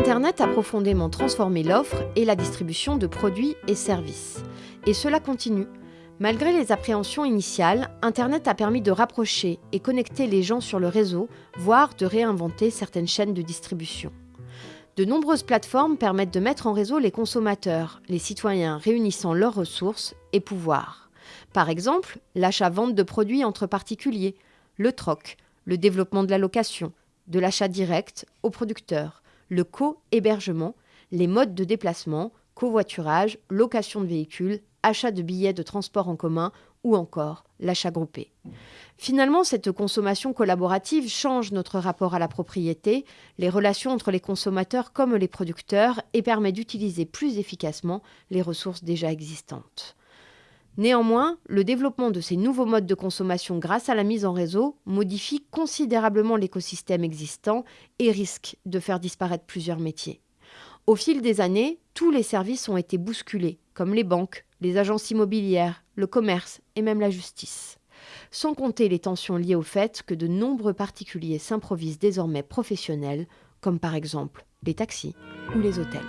Internet a profondément transformé l'offre et la distribution de produits et services. Et cela continue. Malgré les appréhensions initiales, Internet a permis de rapprocher et connecter les gens sur le réseau, voire de réinventer certaines chaînes de distribution. De nombreuses plateformes permettent de mettre en réseau les consommateurs, les citoyens réunissant leurs ressources et pouvoirs. Par exemple, l'achat-vente de produits entre particuliers, le troc, le développement de la location, de l'achat direct aux producteurs, le co-hébergement, les modes de déplacement, covoiturage, location de véhicules, achat de billets de transport en commun ou encore l'achat groupé. Finalement, cette consommation collaborative change notre rapport à la propriété, les relations entre les consommateurs comme les producteurs et permet d'utiliser plus efficacement les ressources déjà existantes. Néanmoins, le développement de ces nouveaux modes de consommation grâce à la mise en réseau modifie considérablement l'écosystème existant et risque de faire disparaître plusieurs métiers. Au fil des années, tous les services ont été bousculés, comme les banques, les agences immobilières, le commerce et même la justice. Sans compter les tensions liées au fait que de nombreux particuliers s'improvisent désormais professionnels, comme par exemple les taxis ou les hôtels.